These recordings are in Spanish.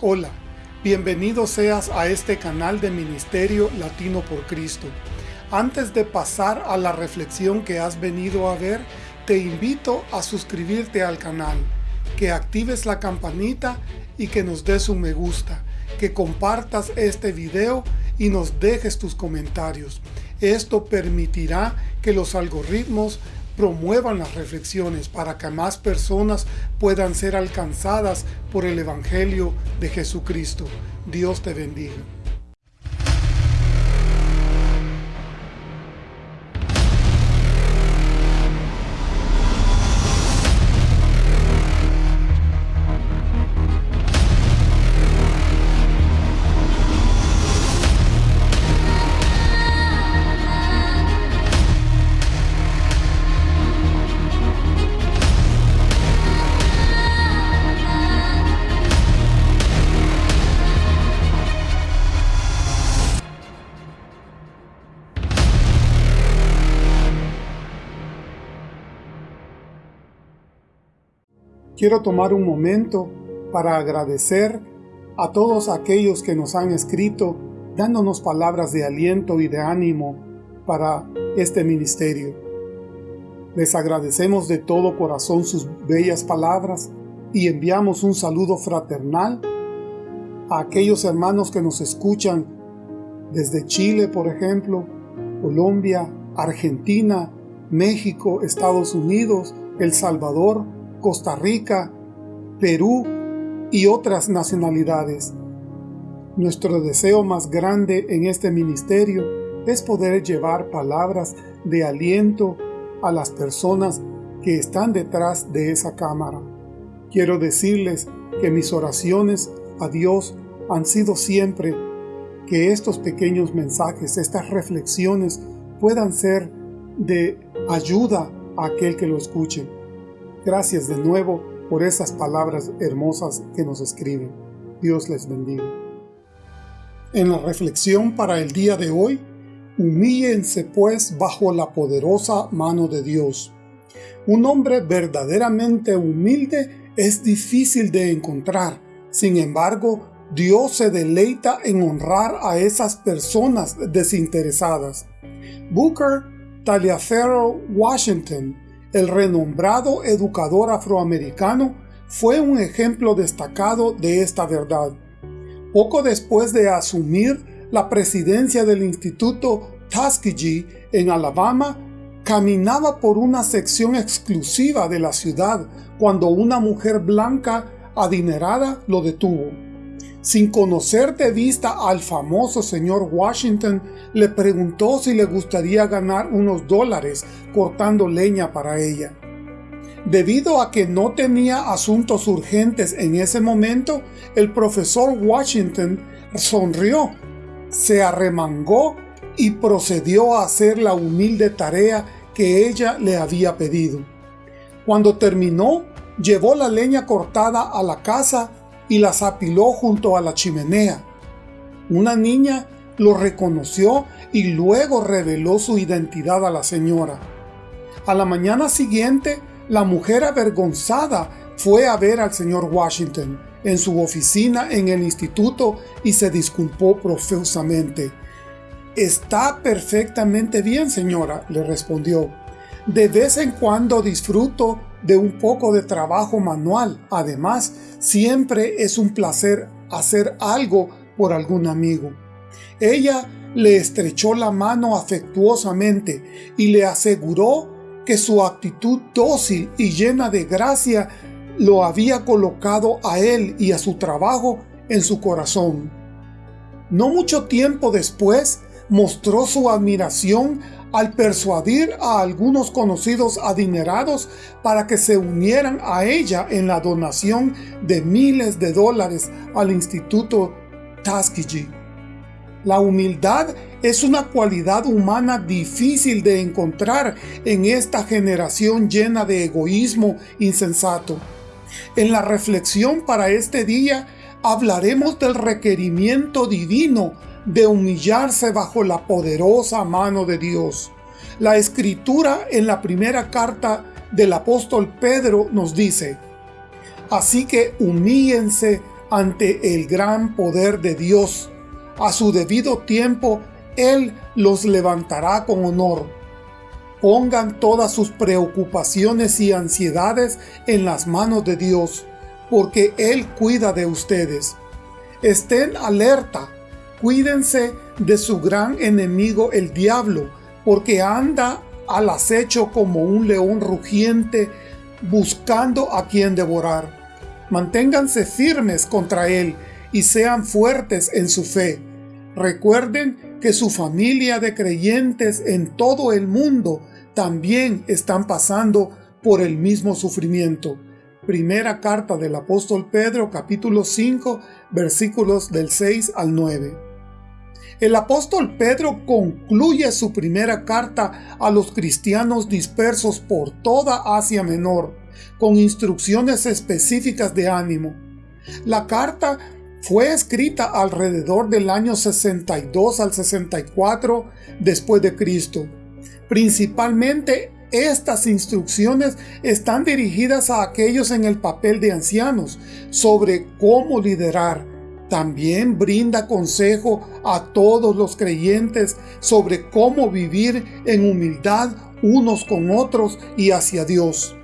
Hola, bienvenido seas a este canal de Ministerio Latino por Cristo. Antes de pasar a la reflexión que has venido a ver, te invito a suscribirte al canal, que actives la campanita y que nos des un me gusta, que compartas este video y nos dejes tus comentarios. Esto permitirá que los algoritmos promuevan las reflexiones para que más personas puedan ser alcanzadas por el Evangelio de Jesucristo. Dios te bendiga. Quiero tomar un momento para agradecer a todos aquellos que nos han escrito dándonos palabras de aliento y de ánimo para este ministerio. Les agradecemos de todo corazón sus bellas palabras y enviamos un saludo fraternal a aquellos hermanos que nos escuchan desde Chile, por ejemplo, Colombia, Argentina, México, Estados Unidos, El Salvador, Costa Rica, Perú y otras nacionalidades. Nuestro deseo más grande en este ministerio es poder llevar palabras de aliento a las personas que están detrás de esa cámara. Quiero decirles que mis oraciones a Dios han sido siempre que estos pequeños mensajes, estas reflexiones puedan ser de ayuda a aquel que lo escuche. Gracias de nuevo por esas palabras hermosas que nos escriben. Dios les bendiga. En la reflexión para el día de hoy, humíllense pues bajo la poderosa mano de Dios. Un hombre verdaderamente humilde es difícil de encontrar. Sin embargo, Dios se deleita en honrar a esas personas desinteresadas. Booker Taliaferro Washington el renombrado educador afroamericano fue un ejemplo destacado de esta verdad. Poco después de asumir la presidencia del Instituto Tuskegee en Alabama, caminaba por una sección exclusiva de la ciudad cuando una mujer blanca adinerada lo detuvo. Sin conocer de vista al famoso señor Washington, le preguntó si le gustaría ganar unos dólares cortando leña para ella. Debido a que no tenía asuntos urgentes en ese momento, el profesor Washington sonrió, se arremangó y procedió a hacer la humilde tarea que ella le había pedido. Cuando terminó, llevó la leña cortada a la casa y las apiló junto a la chimenea. Una niña lo reconoció y luego reveló su identidad a la señora. A la mañana siguiente, la mujer avergonzada fue a ver al señor Washington en su oficina en el instituto y se disculpó profusamente. Está perfectamente bien, señora, le respondió. De vez en cuando disfruto de un poco de trabajo manual. Además, siempre es un placer hacer algo por algún amigo. Ella le estrechó la mano afectuosamente y le aseguró que su actitud dócil y llena de gracia lo había colocado a él y a su trabajo en su corazón. No mucho tiempo después mostró su admiración al persuadir a algunos conocidos adinerados para que se unieran a ella en la donación de miles de dólares al Instituto Tuskegee. La humildad es una cualidad humana difícil de encontrar en esta generación llena de egoísmo insensato. En la reflexión para este día hablaremos del requerimiento divino de humillarse bajo la poderosa mano de Dios. La escritura en la primera carta del apóstol Pedro nos dice, Así que humíllense ante el gran poder de Dios. A su debido tiempo, Él los levantará con honor. Pongan todas sus preocupaciones y ansiedades en las manos de Dios, porque Él cuida de ustedes. Estén alerta, cuídense de su gran enemigo el diablo, porque anda al acecho como un león rugiente, buscando a quien devorar. Manténganse firmes contra él y sean fuertes en su fe. Recuerden que su familia de creyentes en todo el mundo también están pasando por el mismo sufrimiento. Primera carta del apóstol Pedro capítulo 5 versículos del 6 al 9. El apóstol Pedro concluye su primera carta a los cristianos dispersos por toda Asia Menor, con instrucciones específicas de ánimo. La carta fue escrita alrededor del año 62 al 64 después de Cristo. Principalmente estas instrucciones están dirigidas a aquellos en el papel de ancianos sobre cómo liderar. También brinda consejo a todos los creyentes sobre cómo vivir en humildad unos con otros y hacia Dios.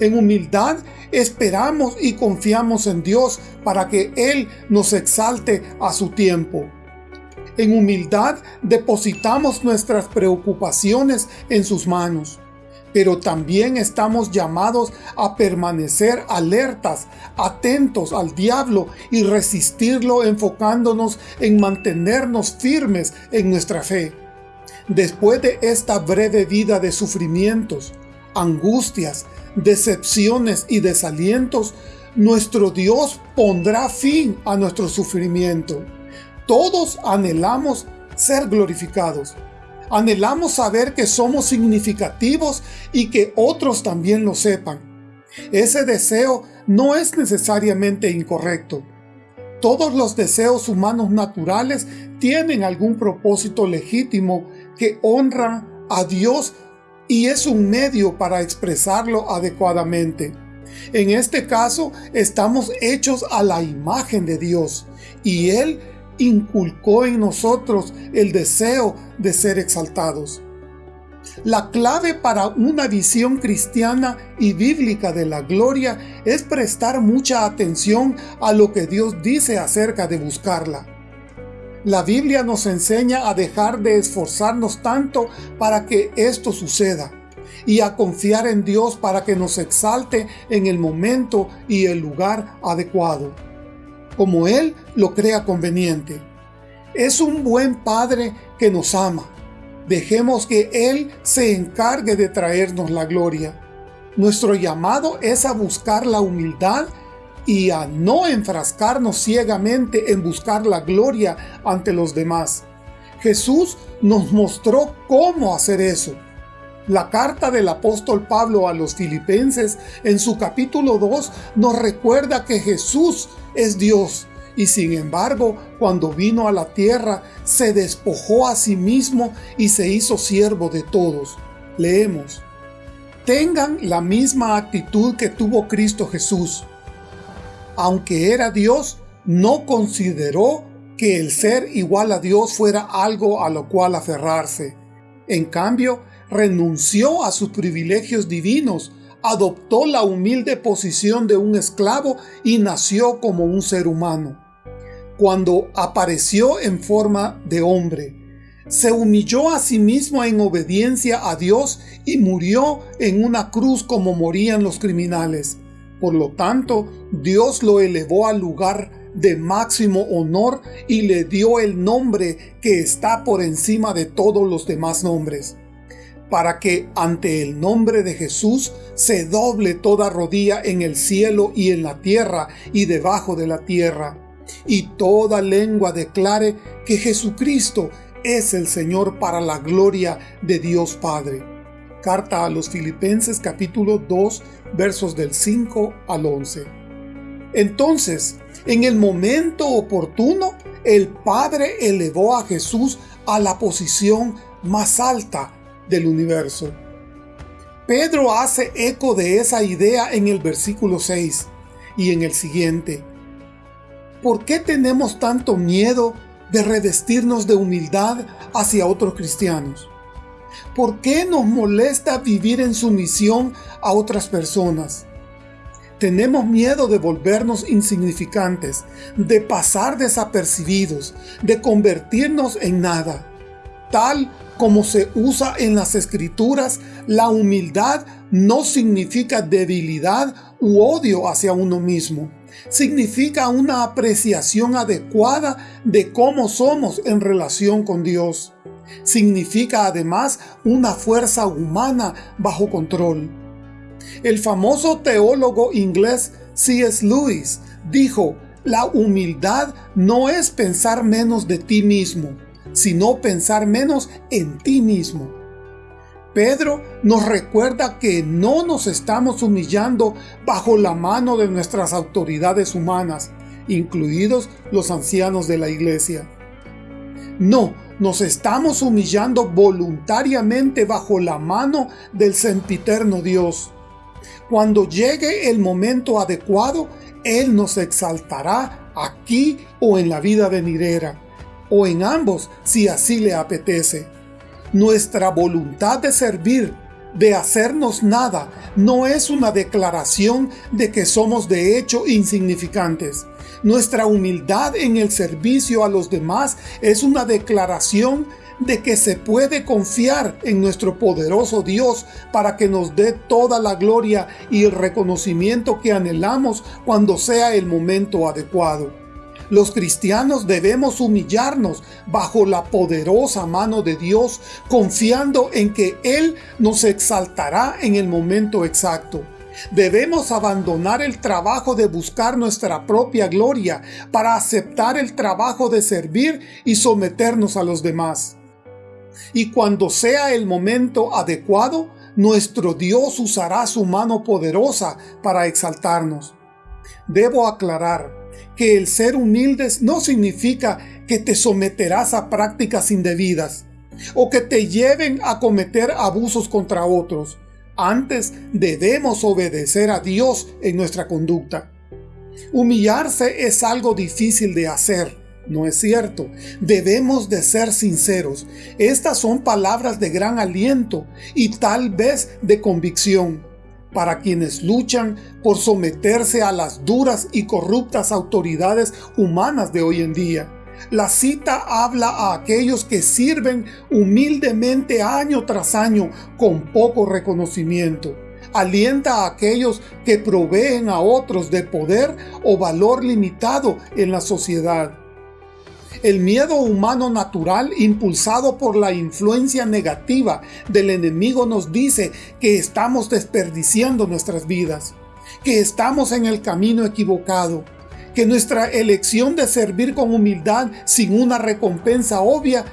En humildad esperamos y confiamos en Dios para que Él nos exalte a su tiempo. En humildad depositamos nuestras preocupaciones en sus manos. Pero también estamos llamados a permanecer alertas, atentos al diablo y resistirlo enfocándonos en mantenernos firmes en nuestra fe. Después de esta breve vida de sufrimientos, angustias, decepciones y desalientos, nuestro Dios pondrá fin a nuestro sufrimiento. Todos anhelamos ser glorificados. Anhelamos saber que somos significativos y que otros también lo sepan. Ese deseo no es necesariamente incorrecto. Todos los deseos humanos naturales tienen algún propósito legítimo que honra a Dios y es un medio para expresarlo adecuadamente. En este caso, estamos hechos a la imagen de Dios y Él inculcó en nosotros el deseo de ser exaltados. La clave para una visión cristiana y bíblica de la gloria es prestar mucha atención a lo que Dios dice acerca de buscarla. La Biblia nos enseña a dejar de esforzarnos tanto para que esto suceda y a confiar en Dios para que nos exalte en el momento y el lugar adecuado, como Él lo crea conveniente. Es un buen Padre que nos ama. Dejemos que Él se encargue de traernos la gloria. Nuestro llamado es a buscar la humildad y a no enfrascarnos ciegamente en buscar la gloria ante los demás. Jesús nos mostró cómo hacer eso. La carta del apóstol Pablo a los filipenses en su capítulo 2 nos recuerda que Jesús es Dios y sin embargo, cuando vino a la tierra, se despojó a sí mismo y se hizo siervo de todos. Leemos. Tengan la misma actitud que tuvo Cristo Jesús. Aunque era Dios, no consideró que el ser igual a Dios fuera algo a lo cual aferrarse. En cambio, renunció a sus privilegios divinos, adoptó la humilde posición de un esclavo y nació como un ser humano cuando apareció en forma de hombre. Se humilló a sí mismo en obediencia a Dios y murió en una cruz como morían los criminales. Por lo tanto, Dios lo elevó al lugar de máximo honor y le dio el nombre que está por encima de todos los demás nombres, para que ante el nombre de Jesús se doble toda rodilla en el cielo y en la tierra y debajo de la tierra y toda lengua declare que Jesucristo es el Señor para la gloria de Dios Padre. Carta a los Filipenses capítulo 2 versos del 5 al 11. Entonces, en el momento oportuno, el Padre elevó a Jesús a la posición más alta del universo. Pedro hace eco de esa idea en el versículo 6 y en el siguiente ¿por qué tenemos tanto miedo de revestirnos de humildad hacia otros cristianos? ¿Por qué nos molesta vivir en sumisión a otras personas? Tenemos miedo de volvernos insignificantes, de pasar desapercibidos, de convertirnos en nada. Tal como se usa en las escrituras, la humildad no significa debilidad u odio hacia uno mismo. Significa una apreciación adecuada de cómo somos en relación con Dios. Significa además una fuerza humana bajo control. El famoso teólogo inglés C.S. Lewis dijo, la humildad no es pensar menos de ti mismo, sino pensar menos en ti mismo. Pedro nos recuerda que no nos estamos humillando bajo la mano de nuestras autoridades humanas, incluidos los ancianos de la iglesia. No, nos estamos humillando voluntariamente bajo la mano del sempiterno Dios. Cuando llegue el momento adecuado, Él nos exaltará aquí o en la vida venidera, o en ambos si así le apetece. Nuestra voluntad de servir, de hacernos nada, no es una declaración de que somos de hecho insignificantes. Nuestra humildad en el servicio a los demás es una declaración de que se puede confiar en nuestro poderoso Dios para que nos dé toda la gloria y el reconocimiento que anhelamos cuando sea el momento adecuado. Los cristianos debemos humillarnos bajo la poderosa mano de Dios, confiando en que Él nos exaltará en el momento exacto. Debemos abandonar el trabajo de buscar nuestra propia gloria para aceptar el trabajo de servir y someternos a los demás y cuando sea el momento adecuado, nuestro Dios usará su mano poderosa para exaltarnos. Debo aclarar que el ser humildes no significa que te someterás a prácticas indebidas o que te lleven a cometer abusos contra otros. Antes debemos obedecer a Dios en nuestra conducta. Humillarse es algo difícil de hacer, no es cierto. Debemos de ser sinceros. Estas son palabras de gran aliento y tal vez de convicción para quienes luchan por someterse a las duras y corruptas autoridades humanas de hoy en día. La cita habla a aquellos que sirven humildemente año tras año con poco reconocimiento. Alienta a aquellos que proveen a otros de poder o valor limitado en la sociedad. El miedo humano natural, impulsado por la influencia negativa del enemigo, nos dice que estamos desperdiciando nuestras vidas, que estamos en el camino equivocado, que nuestra elección de servir con humildad sin una recompensa obvia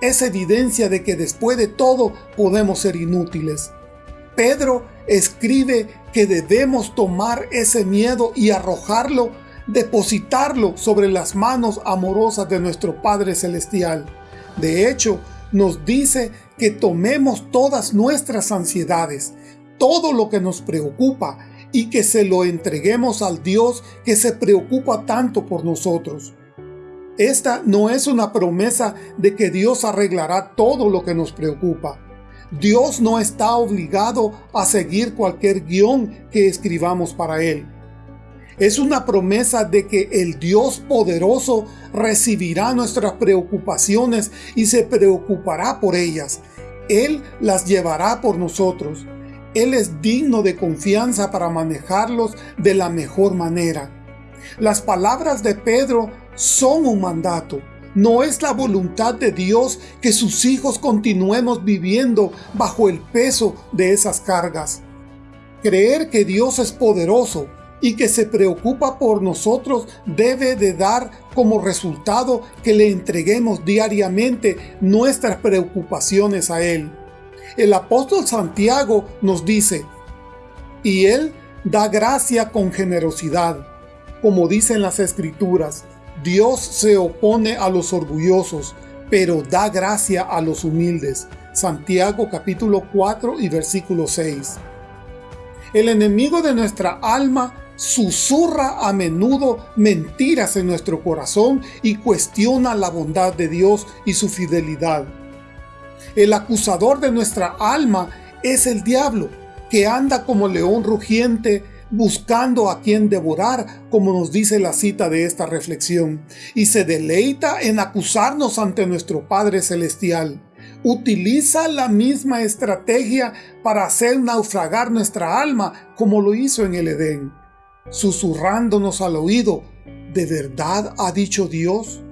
es evidencia de que después de todo podemos ser inútiles. Pedro escribe que debemos tomar ese miedo y arrojarlo depositarlo sobre las manos amorosas de nuestro Padre Celestial. De hecho, nos dice que tomemos todas nuestras ansiedades, todo lo que nos preocupa, y que se lo entreguemos al Dios que se preocupa tanto por nosotros. Esta no es una promesa de que Dios arreglará todo lo que nos preocupa. Dios no está obligado a seguir cualquier guion que escribamos para Él. Es una promesa de que el Dios poderoso recibirá nuestras preocupaciones y se preocupará por ellas. Él las llevará por nosotros. Él es digno de confianza para manejarlos de la mejor manera. Las palabras de Pedro son un mandato. No es la voluntad de Dios que sus hijos continuemos viviendo bajo el peso de esas cargas. Creer que Dios es poderoso y que se preocupa por nosotros debe de dar como resultado que le entreguemos diariamente nuestras preocupaciones a Él. El apóstol Santiago nos dice, y Él da gracia con generosidad. Como dicen las Escrituras, Dios se opone a los orgullosos, pero da gracia a los humildes. Santiago capítulo 4 y versículo 6. El enemigo de nuestra alma susurra a menudo mentiras en nuestro corazón y cuestiona la bondad de Dios y su fidelidad. El acusador de nuestra alma es el diablo, que anda como león rugiente buscando a quien devorar, como nos dice la cita de esta reflexión, y se deleita en acusarnos ante nuestro Padre Celestial. Utiliza la misma estrategia para hacer naufragar nuestra alma, como lo hizo en el Edén, susurrándonos al oído, ¿de verdad ha dicho Dios?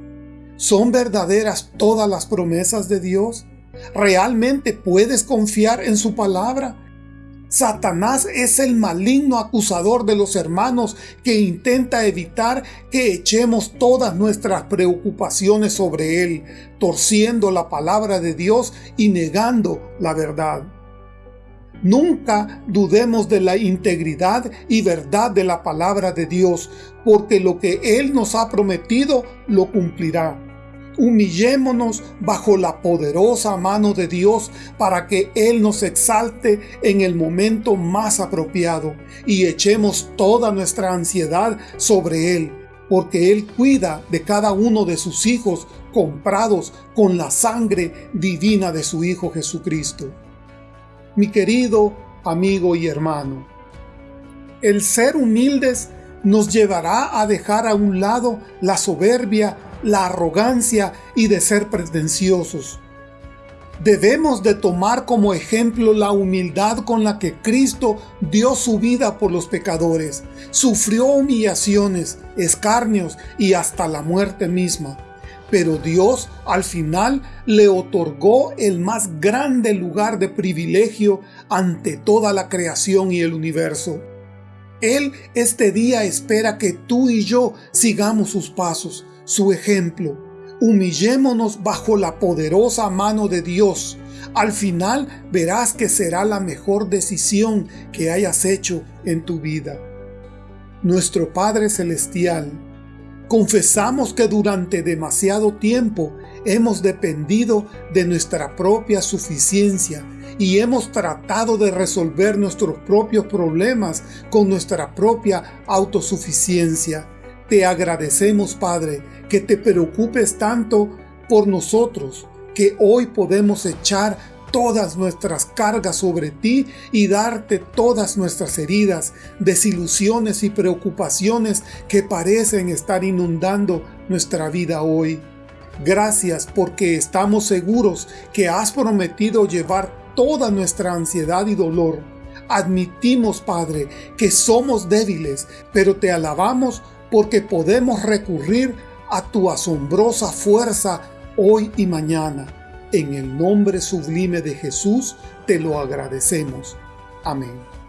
¿Son verdaderas todas las promesas de Dios? ¿Realmente puedes confiar en su palabra? Satanás es el maligno acusador de los hermanos que intenta evitar que echemos todas nuestras preocupaciones sobre él, torciendo la palabra de Dios y negando la verdad. Nunca dudemos de la integridad y verdad de la palabra de Dios, porque lo que Él nos ha prometido lo cumplirá. Humillémonos bajo la poderosa mano de Dios para que Él nos exalte en el momento más apropiado y echemos toda nuestra ansiedad sobre Él, porque Él cuida de cada uno de sus hijos comprados con la sangre divina de su Hijo Jesucristo. Mi querido amigo y hermano, el ser humildes nos llevará a dejar a un lado la soberbia la arrogancia y de ser pretenciosos. Debemos de tomar como ejemplo la humildad con la que Cristo dio su vida por los pecadores, sufrió humillaciones, escarnios y hasta la muerte misma. Pero Dios al final le otorgó el más grande lugar de privilegio ante toda la creación y el universo. Él este día espera que tú y yo sigamos sus pasos, su ejemplo. Humillémonos bajo la poderosa mano de Dios. Al final verás que será la mejor decisión que hayas hecho en tu vida. Nuestro Padre Celestial, confesamos que durante demasiado tiempo hemos dependido de nuestra propia suficiencia y hemos tratado de resolver nuestros propios problemas con nuestra propia autosuficiencia. Te agradecemos, Padre, que te preocupes tanto por nosotros, que hoy podemos echar todas nuestras cargas sobre ti y darte todas nuestras heridas, desilusiones y preocupaciones que parecen estar inundando nuestra vida hoy. Gracias porque estamos seguros que has prometido llevar toda nuestra ansiedad y dolor. Admitimos, Padre, que somos débiles, pero te alabamos porque podemos recurrir a tu asombrosa fuerza hoy y mañana. En el nombre sublime de Jesús te lo agradecemos. Amén.